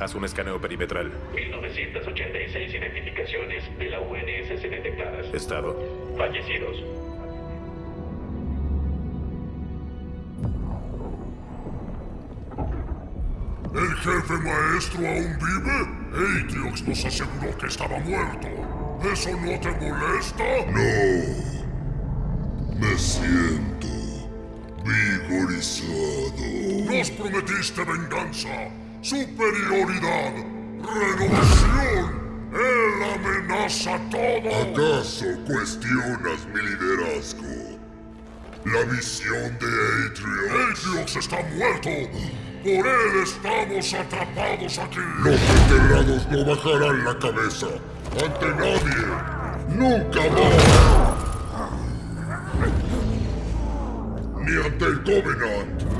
Haz un escaneo perimetral. 1986 identificaciones de la UNSC detectadas. Estado. Fallecidos. ¿El jefe maestro aún vive? Atriox nos aseguró que estaba muerto. ¿Eso no te molesta? No. Me siento vigorizado. Nos prometiste venganza, superioridad, renovación. Él amenaza todo. ¿Acaso cuestionas mi liderazgo? La visión de Atriox. Atriox está muerto. Por él estamos atrapados aquí. Los enterrados no bajarán la cabeza ante nadie. Nunca más. Ni ante el Covenant.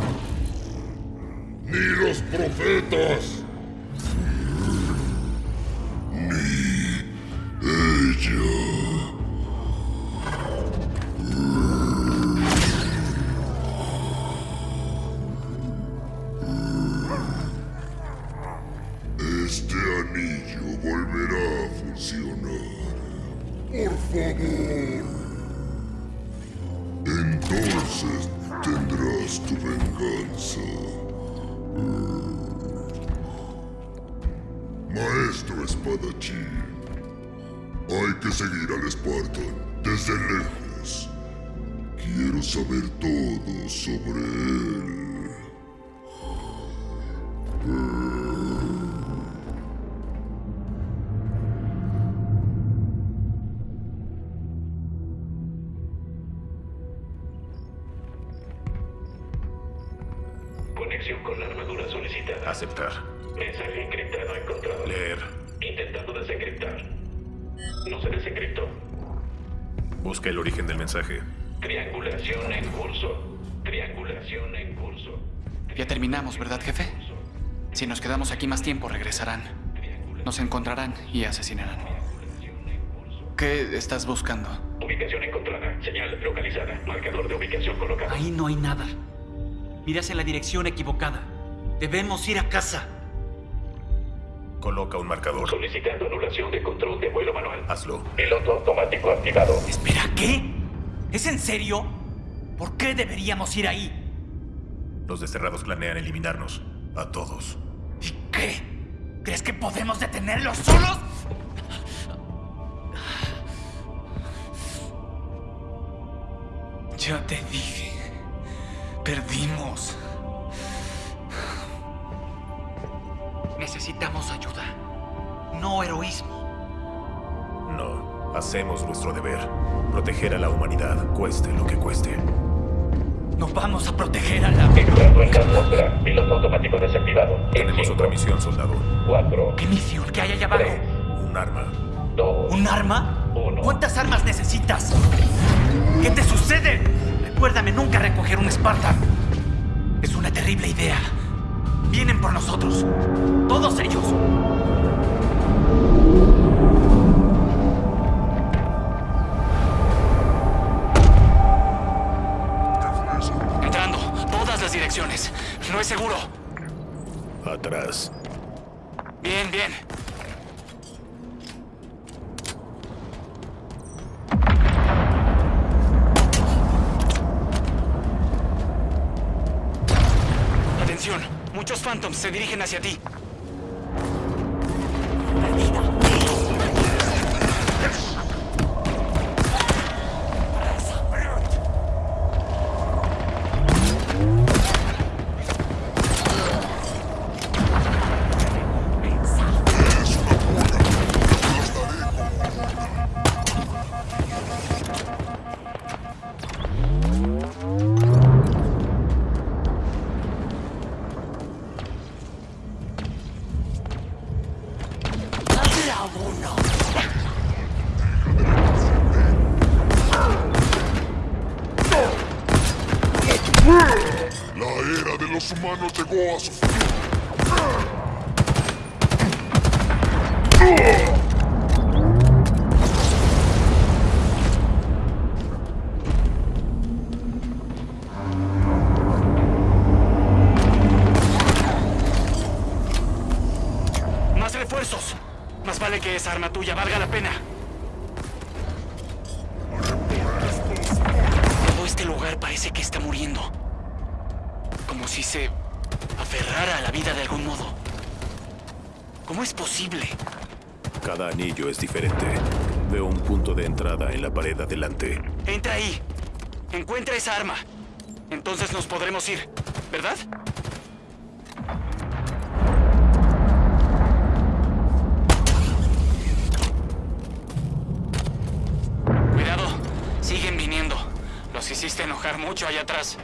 Ni los profetas. Ni ella. Spartan desde lejos. Quiero saber todo sobre él. Conexión con la armadura solicitada. Aceptar. Mensaje encriptado encontrado. Leer. Intentando desencriptar. No se desencriptó. Busca el origen del mensaje. Triangulación en curso. Triangulación en curso. Ya terminamos, ¿verdad, jefe? Si nos quedamos aquí más tiempo, regresarán. Nos encontrarán y asesinarán. ¿Qué estás buscando? Ubicación encontrada. Señal localizada. Marcador de ubicación colocado. Ahí no hay nada. Miras en la dirección equivocada. Debemos ir a casa. Coloca un marcador. Solicitando anulación de control de vuelo manual. Hazlo. Piloto automático activado. Espera, ¿qué? ¿Es en serio? ¿Por qué deberíamos ir ahí? Los desterrados planean eliminarnos. A todos. ¿Y qué? ¿Crees que podemos detenerlos solos? Ya te dije. Perdimos. Necesitamos ayuda. No heroísmo. No. Hacemos nuestro deber. Proteger a la humanidad, cueste lo que cueste. No vamos a proteger a la... Entrando en. Piloto automático desactivado. En Tenemos cinco, otra misión, soldado. Cuatro. ¿Qué misión? ¿Qué hay allá abajo? Tres. Un arma. Dos. ¿Un arma? Uno. ¿Cuántas armas necesitas? ¿Qué te sucede? Recuérdame nunca recoger un Spartan. Es una terrible idea. Vienen por nosotros. Todos ellos. Entrando. Todas las direcciones. No es seguro. Atrás. Bien, bien. Phantoms se dirigen hacia ti. ahí. Encuentra esa arma. Entonces nos podremos ir, ¿verdad? Cuidado. Siguen viniendo. Los hiciste enojar mucho allá atrás.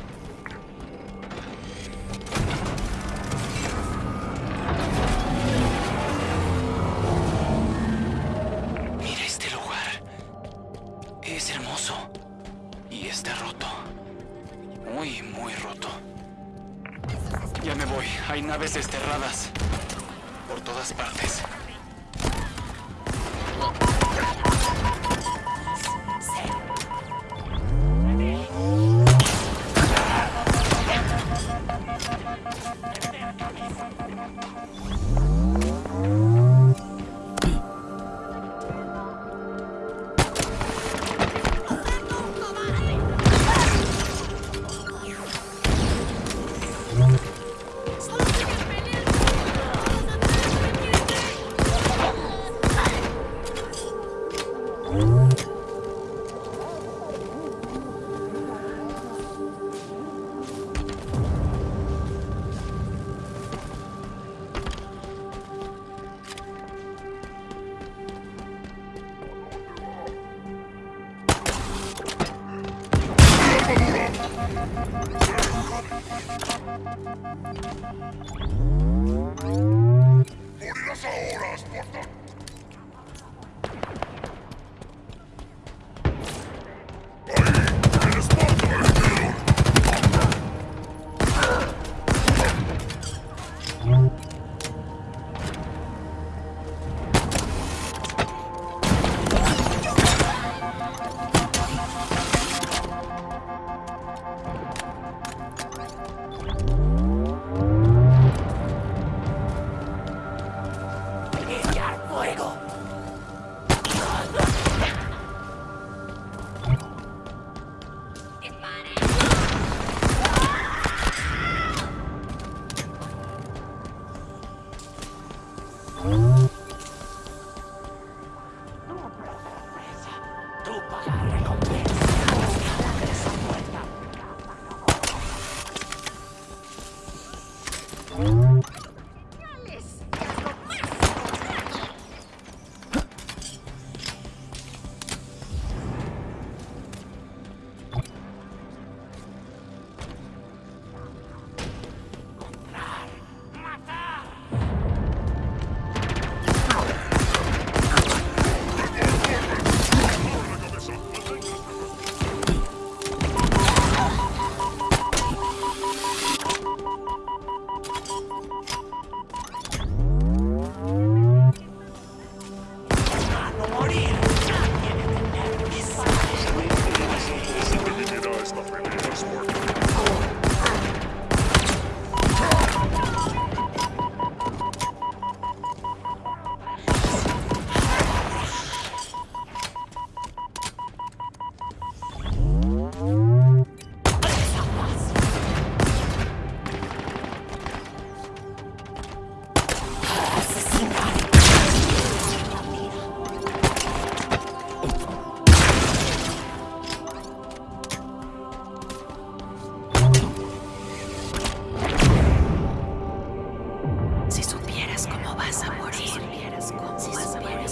naves desterradas. Por todas partes. ¡Morirás ahora, Spartan!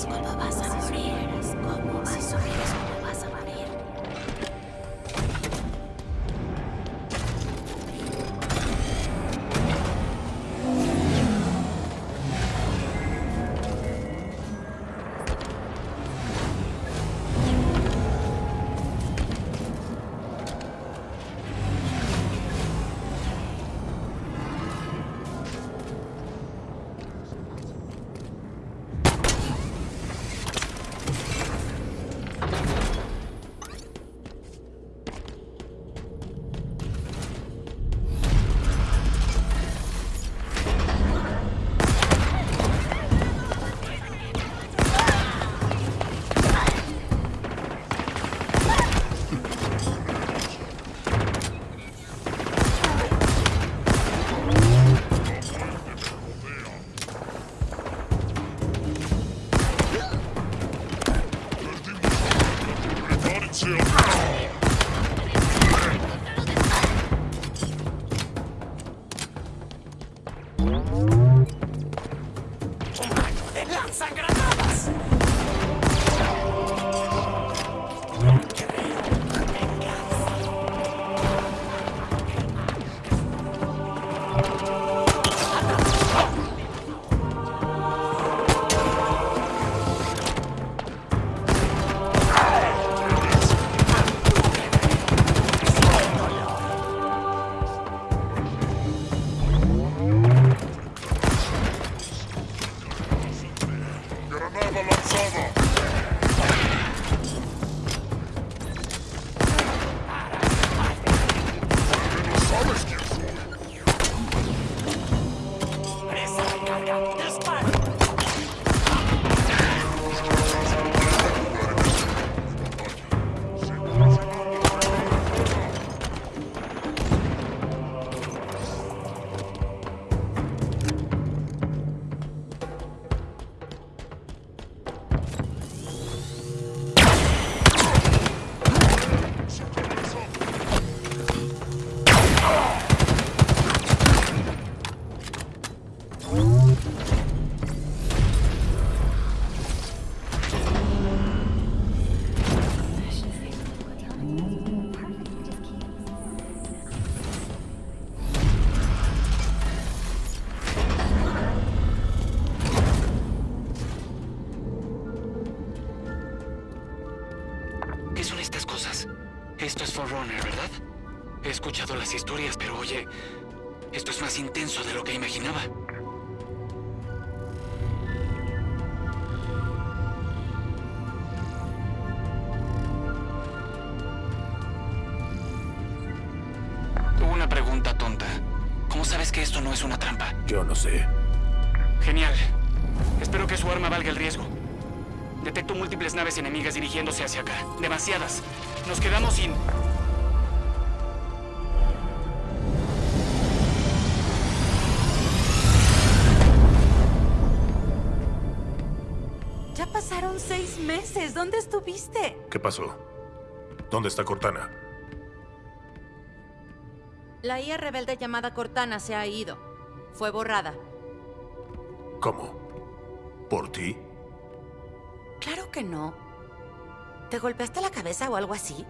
Disculpa, pasa. さくら imaginaba. Una pregunta tonta. ¿Cómo sabes que esto no es una trampa? Yo no sé. Genial. Espero que su arma valga el riesgo. Detecto múltiples naves enemigas dirigiéndose hacia acá. Demasiadas. Nos quedamos sin... ¿Qué pasó? ¿Dónde está Cortana? La IA rebelde llamada Cortana se ha ido. Fue borrada. ¿Cómo? ¿Por ti? Claro que no. ¿Te golpeaste la cabeza o algo así?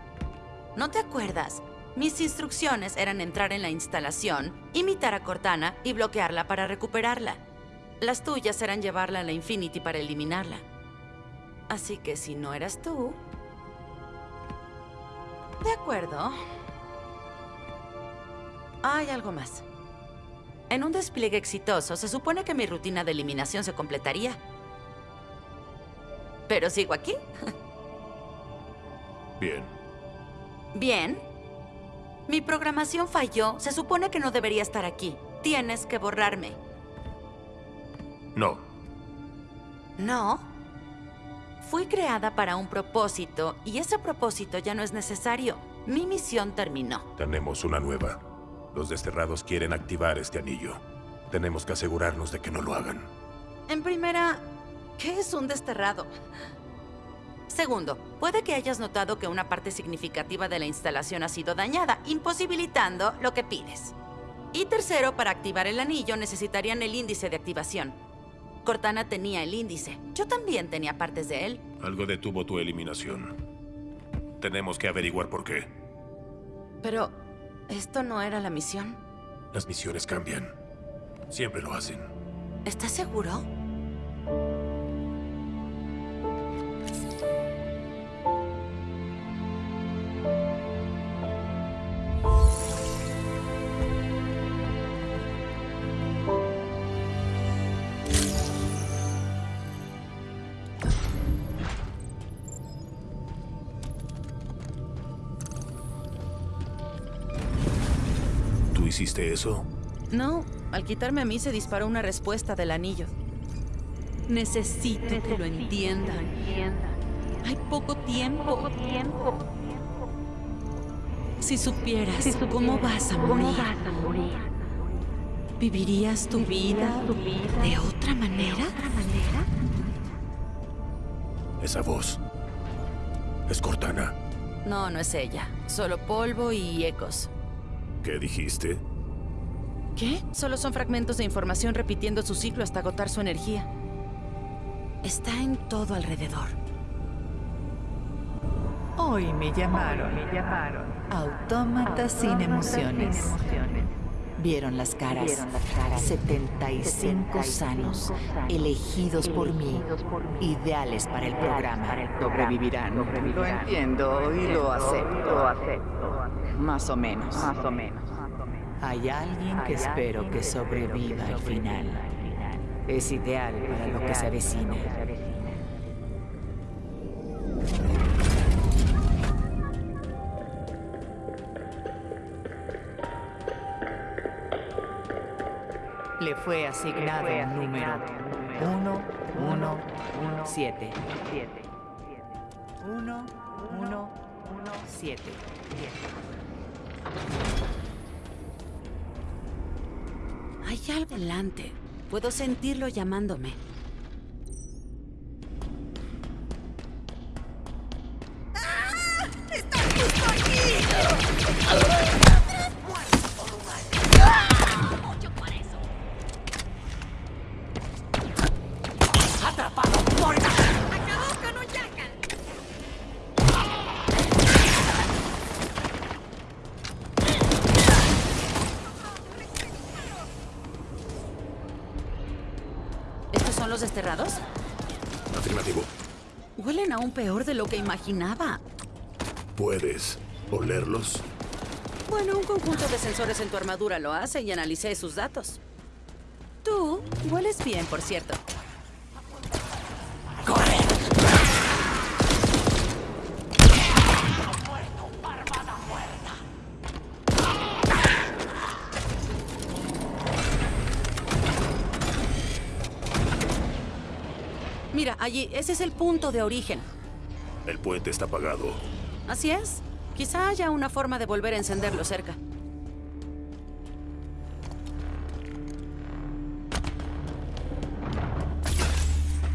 ¿No te acuerdas? Mis instrucciones eran entrar en la instalación, imitar a Cortana y bloquearla para recuperarla. Las tuyas eran llevarla a la Infinity para eliminarla. Así que si no eras tú... De acuerdo. Hay algo más. En un despliegue exitoso, se supone que mi rutina de eliminación se completaría. Pero sigo aquí. Bien. Bien. Mi programación falló. Se supone que no debería estar aquí. Tienes que borrarme. No. No. Fui creada para un propósito y ese propósito ya no es necesario. Mi misión terminó. Tenemos una nueva. Los desterrados quieren activar este anillo. Tenemos que asegurarnos de que no lo hagan. En primera, ¿qué es un desterrado? Segundo, puede que hayas notado que una parte significativa de la instalación ha sido dañada, imposibilitando lo que pides. Y tercero, para activar el anillo necesitarían el índice de activación. Cortana tenía el índice. Yo también tenía partes de él. Algo detuvo tu eliminación. Tenemos que averiguar por qué. Pero, ¿esto no era la misión? Las misiones cambian. Siempre lo hacen. ¿Estás seguro? Hiciste eso? No, al quitarme a mí se disparó una respuesta del anillo. Necesito que lo entiendan. Hay poco tiempo. Si supieras cómo vas a morir, ¿vivirías tu vida de otra manera? Esa voz. Es Cortana. No, no es ella. Solo polvo y ecos. ¿Qué dijiste? ¿Qué? Solo son fragmentos de información repitiendo su ciclo hasta agotar su energía. Está en todo alrededor. Hoy me llamaron, me llamaron. Autómata sin emociones. Vieron las caras. 75 sanos, elegidos por mí, ideales para el programa. Sobrevivirán. Lo entiendo y lo acepto. Más o menos. Más o menos. Hay alguien que espero que sobreviva al final. Es ideal para lo que se avecina. Le fue asignado un número 117. 117. Hay algo delante. Puedo sentirlo llamándome. Peor de lo que imaginaba. ¿Puedes olerlos? Bueno, un conjunto de sensores en tu armadura lo hace y analicé sus datos. Tú hueles bien, por cierto. Mira, allí, ese es el punto de origen. El puente está apagado. Así es. Quizá haya una forma de volver a encenderlo cerca.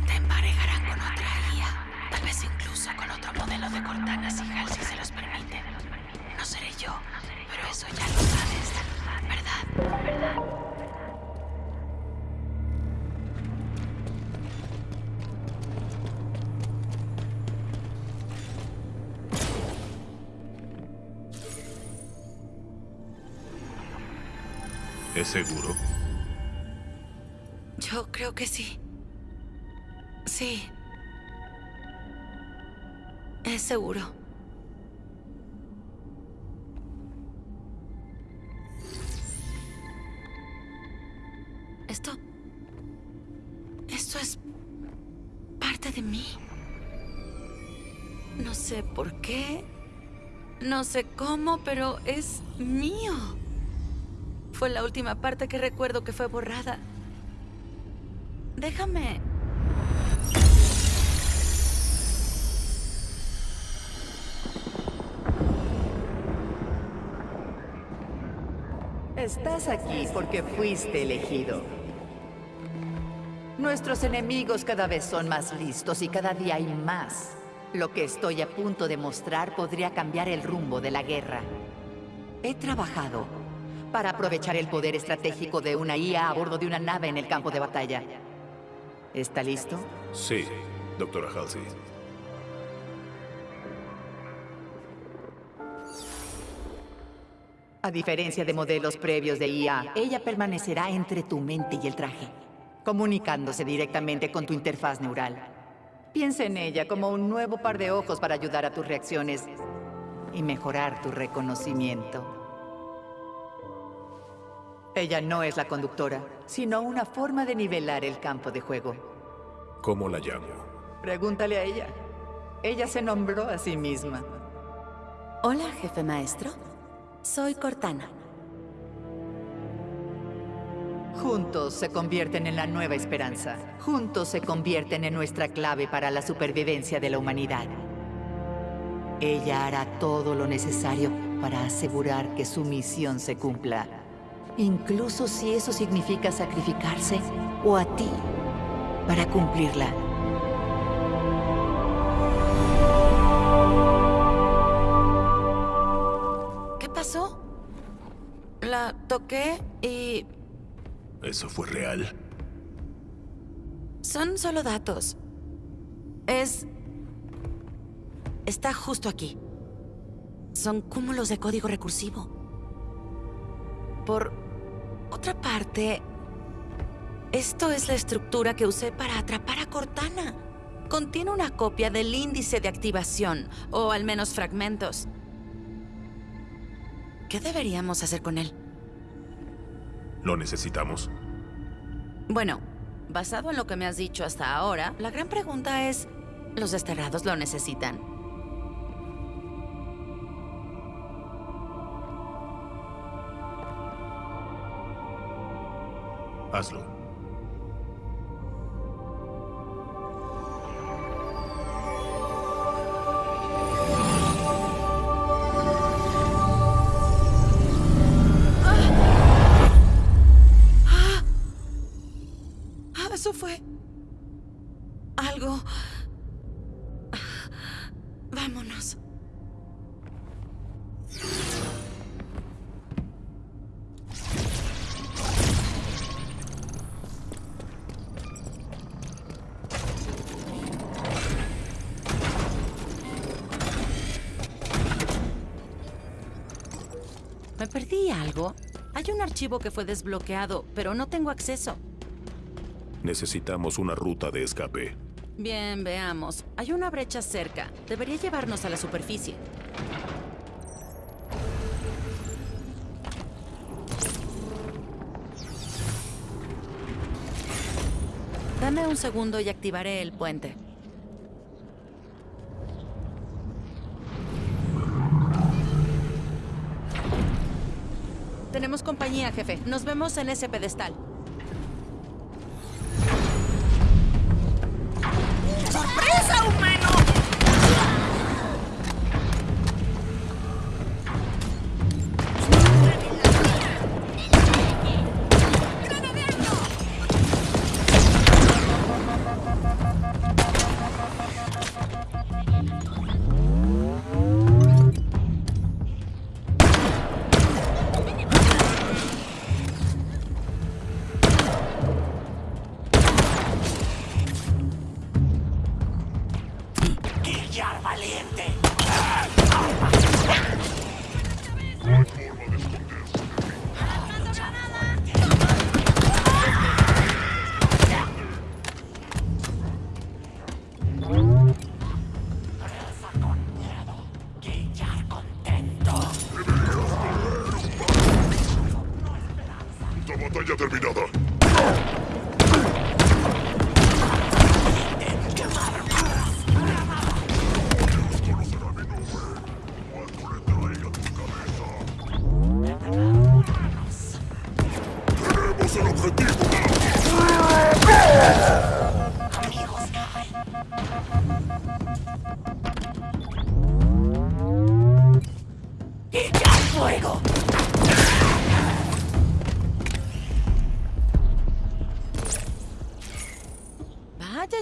Te emparejarán con otra guía. Tal vez incluso con otro modelo de cortanas y ¿Es seguro? Yo creo que sí. Sí. Es seguro. Esto... Esto es parte de mí. No sé por qué. No sé cómo, pero es mío. Fue la última parte que recuerdo que fue borrada. Déjame... Estás aquí porque fuiste elegido. Nuestros enemigos cada vez son más listos y cada día hay más. Lo que estoy a punto de mostrar podría cambiar el rumbo de la guerra. He trabajado para aprovechar el poder estratégico de una IA a bordo de una nave en el campo de batalla. ¿Está listo? Sí, doctora Halsey. A diferencia de modelos previos de IA, ella permanecerá entre tu mente y el traje, comunicándose directamente con tu interfaz neural. Piensa en ella como un nuevo par de ojos para ayudar a tus reacciones y mejorar tu reconocimiento. Ella no es la conductora, sino una forma de nivelar el campo de juego. ¿Cómo la llamo? Pregúntale a ella. Ella se nombró a sí misma. Hola, jefe maestro. Soy Cortana. Juntos se convierten en la nueva esperanza. Juntos se convierten en nuestra clave para la supervivencia de la humanidad. Ella hará todo lo necesario para asegurar que su misión se cumpla incluso si eso significa sacrificarse o a ti para cumplirla. ¿Qué pasó? La toqué y... ¿Eso fue real? Son solo datos. Es... Está justo aquí. Son cúmulos de código recursivo. Por otra parte, esto es la estructura que usé para atrapar a Cortana. Contiene una copia del índice de activación, o al menos fragmentos. ¿Qué deberíamos hacer con él? ¿Lo necesitamos? Bueno, basado en lo que me has dicho hasta ahora, la gran pregunta es, ¿los desterrados lo necesitan? Hazlo. Ah, eso fue... algo... Vámonos. Algo? Hay un archivo que fue desbloqueado, pero no tengo acceso. Necesitamos una ruta de escape. Bien, veamos. Hay una brecha cerca. Debería llevarnos a la superficie. Dame un segundo y activaré el puente. Tenemos compañía, jefe. Nos vemos en ese pedestal.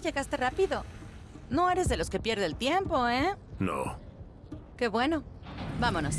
Llegaste rápido. No eres de los que pierde el tiempo, ¿eh? No. Qué bueno. Vámonos.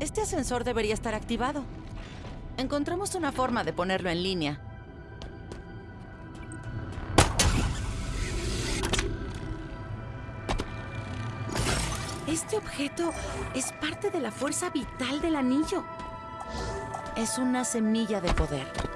Este ascensor debería estar activado. Encontramos una forma de ponerlo en línea. Este objeto es parte de la fuerza vital del anillo. Es una semilla de poder.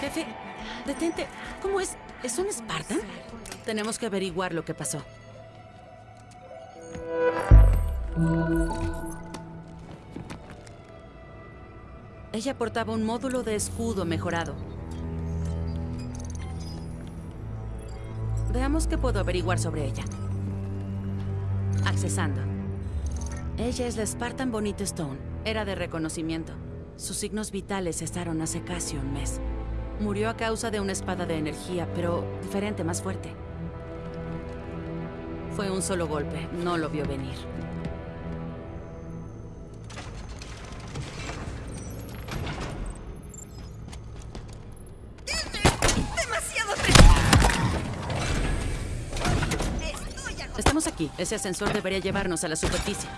Jefe, detente. ¿Cómo es? ¿Es un Spartan? Tenemos que averiguar lo que pasó. Ella portaba un módulo de escudo mejorado. Veamos qué puedo averiguar sobre ella. Accesando. Ella es la Spartan Bonita Stone. Era de reconocimiento. Sus signos vitales cesaron hace casi un mes. Murió a causa de una espada de energía, pero diferente, más fuerte. Fue un solo golpe, no lo vio venir. ¡Demasiado Estoy Estamos aquí. Ese ascensor debería llevarnos a la superficie.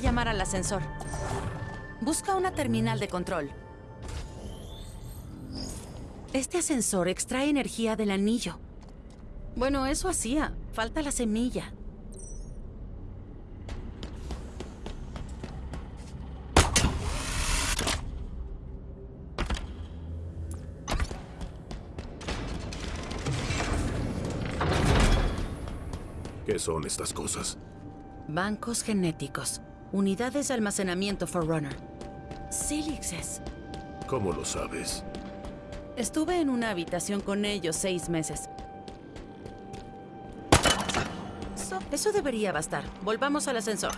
Que llamar al ascensor. Busca una terminal de control. Este ascensor extrae energía del anillo. Bueno, eso hacía. Falta la semilla. ¿Qué son estas cosas? Bancos genéticos. Unidades de almacenamiento Forerunner. Silixes. ¿Cómo lo sabes? Estuve en una habitación con ellos seis meses. Eso, eso debería bastar. Volvamos al ascensor.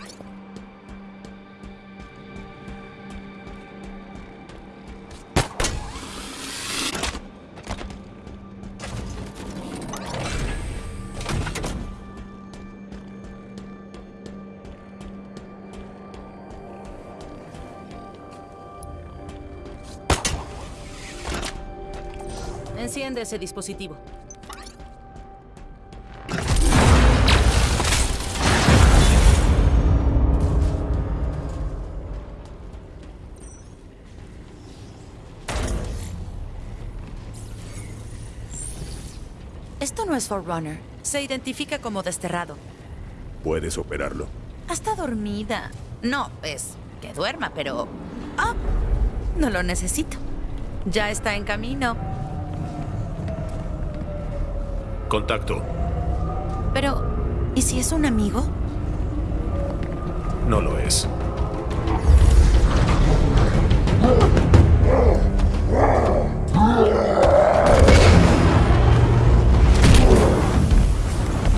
Ese dispositivo. Esto no es Forerunner. Se identifica como desterrado. ¿Puedes operarlo? Está dormida. No, es que duerma, pero... Ah, no lo necesito. Ya está en camino. Contacto. Pero, ¿y si es un amigo? No lo es.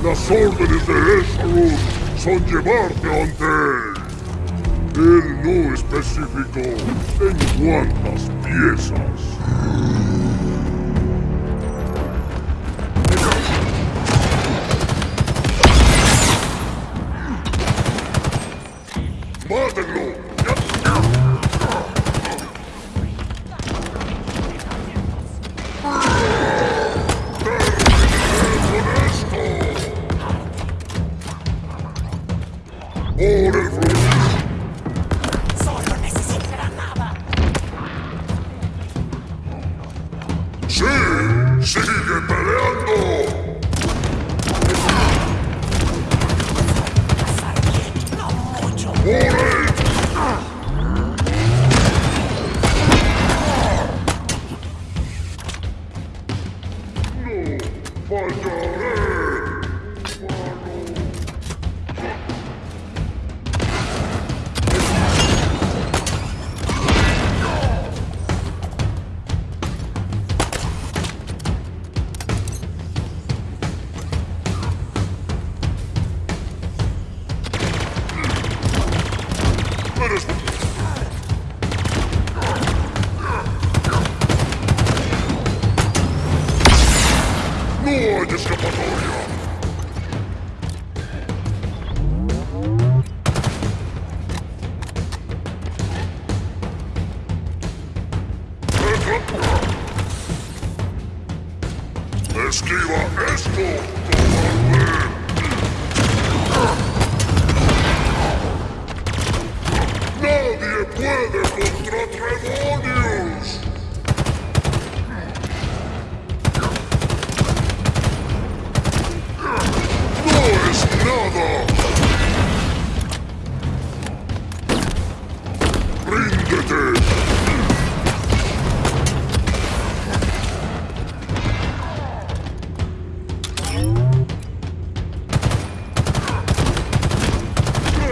Las órdenes de Esrun son llevarte ante él. Él no especificó en cuántas piezas.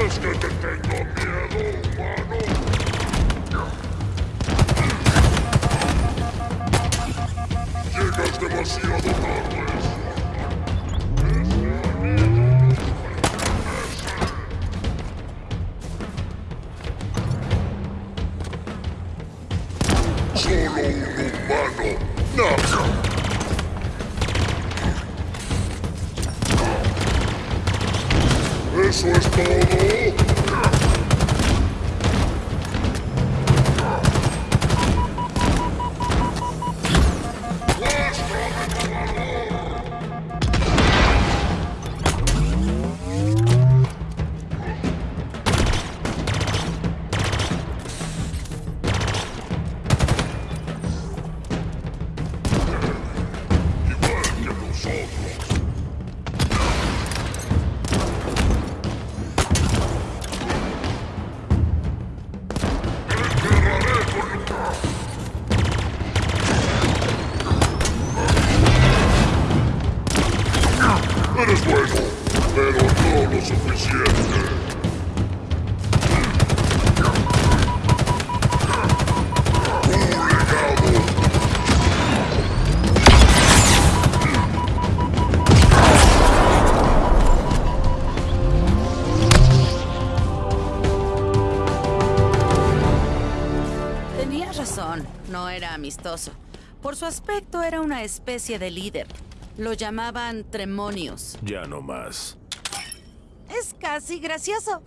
¿Crees que te tengo miedo, humano? Llegas demasiado tarde. Solo humano. ¡Nada! ¿Eso es todo? eres bueno, pero no lo suficiente. Tenía razón, no era amistoso. Por su aspecto era una especie de líder, lo llamaban Tremonius. Ya no más. Es casi gracioso.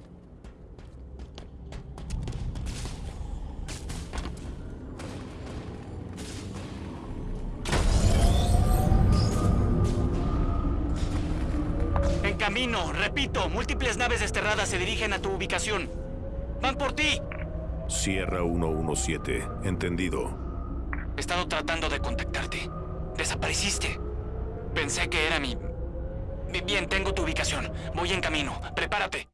En camino, repito, múltiples naves desterradas se dirigen a tu ubicación. ¡Van por ti! Sierra 117. Entendido. He estado tratando de contactarte. Desapareciste. Pensé que era mi... Bien, tengo tu ubicación. Voy en camino. Prepárate.